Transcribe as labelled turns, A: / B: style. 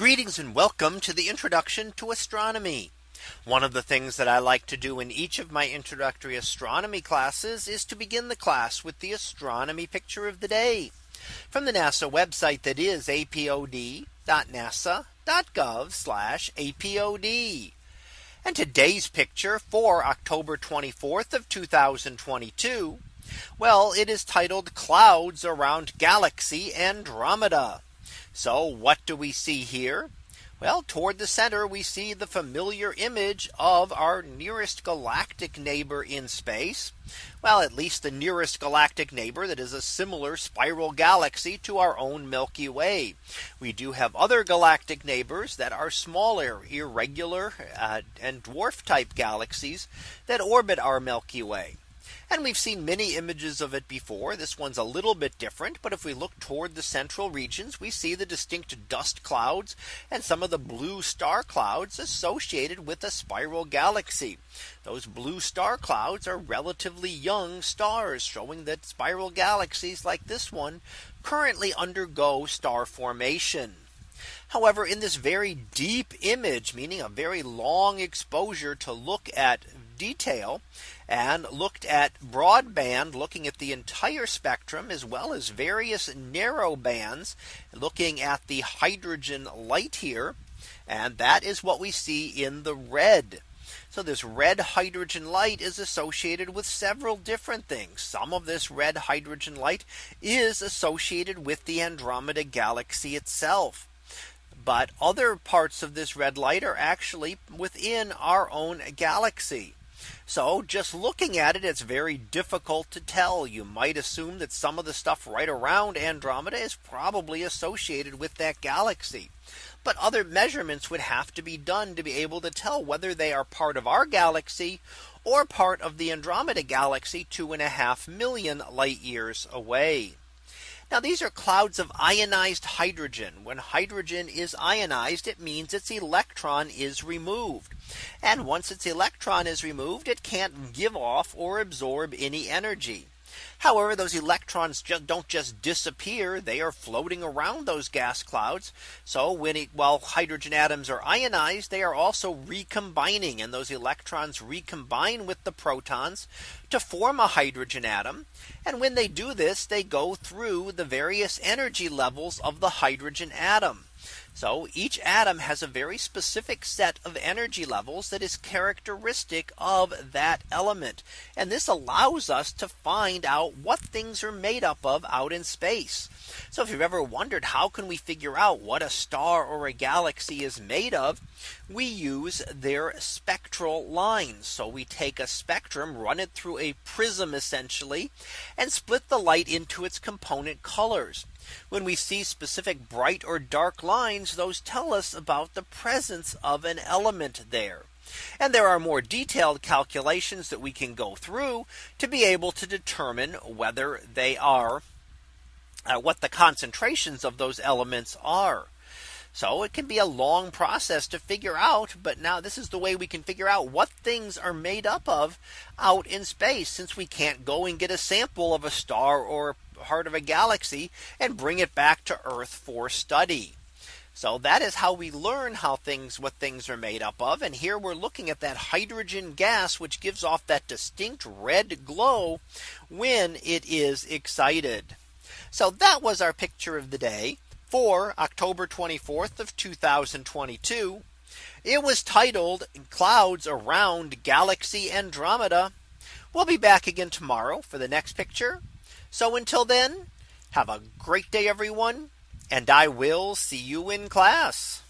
A: Greetings and welcome to the introduction to astronomy. One of the things that I like to do in each of my introductory astronomy classes is to begin the class with the astronomy picture of the day from the NASA website that is apod.nasa.gov apod. And today's picture for October 24th of 2022. Well, it is titled clouds around galaxy Andromeda. So what do we see here? Well, toward the center, we see the familiar image of our nearest galactic neighbor in space. Well, at least the nearest galactic neighbor that is a similar spiral galaxy to our own Milky Way. We do have other galactic neighbors that are smaller, irregular, uh, and dwarf type galaxies that orbit our Milky Way. And we've seen many images of it before. This one's a little bit different. But if we look toward the central regions, we see the distinct dust clouds and some of the blue star clouds associated with a spiral galaxy. Those blue star clouds are relatively young stars showing that spiral galaxies like this one currently undergo star formation. However, in this very deep image, meaning a very long exposure to look at detail and looked at broadband looking at the entire spectrum as well as various narrow bands looking at the hydrogen light here. And that is what we see in the red. So this red hydrogen light is associated with several different things. Some of this red hydrogen light is associated with the Andromeda galaxy itself. But other parts of this red light are actually within our own galaxy. So just looking at it, it's very difficult to tell. You might assume that some of the stuff right around Andromeda is probably associated with that galaxy. But other measurements would have to be done to be able to tell whether they are part of our galaxy or part of the Andromeda galaxy two and a half million light years away. Now these are clouds of ionized hydrogen. When hydrogen is ionized, it means its electron is removed. And once its electron is removed, it can't give off or absorb any energy. However, those electrons just don't just disappear. They are floating around those gas clouds. So when it, while hydrogen atoms are ionized, they are also recombining and those electrons recombine with the protons to form a hydrogen atom. And when they do this, they go through the various energy levels of the hydrogen atom. So each atom has a very specific set of energy levels that is characteristic of that element. And this allows us to find out what things are made up of out in space. So if you've ever wondered how can we figure out what a star or a galaxy is made of, we use their spectral lines. So we take a spectrum, run it through a prism essentially, and split the light into its component colors. When we see specific bright or dark lines, those tell us about the presence of an element there. And there are more detailed calculations that we can go through to be able to determine whether they are uh, what the concentrations of those elements are. So it can be a long process to figure out. But now this is the way we can figure out what things are made up of out in space since we can't go and get a sample of a star or heart of a galaxy and bring it back to Earth for study. So that is how we learn how things what things are made up of. And here we're looking at that hydrogen gas, which gives off that distinct red glow when it is excited. So that was our picture of the day for October 24th of 2022. It was titled clouds around galaxy Andromeda. We'll be back again tomorrow for the next picture. So until then, have a great day, everyone and I will see you in class.